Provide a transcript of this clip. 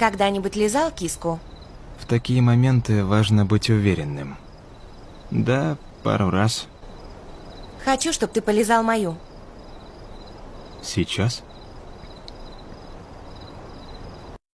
Когда-нибудь лизал киску? В такие моменты важно быть уверенным. Да, пару раз. Хочу, чтобы ты полизал мою. Сейчас?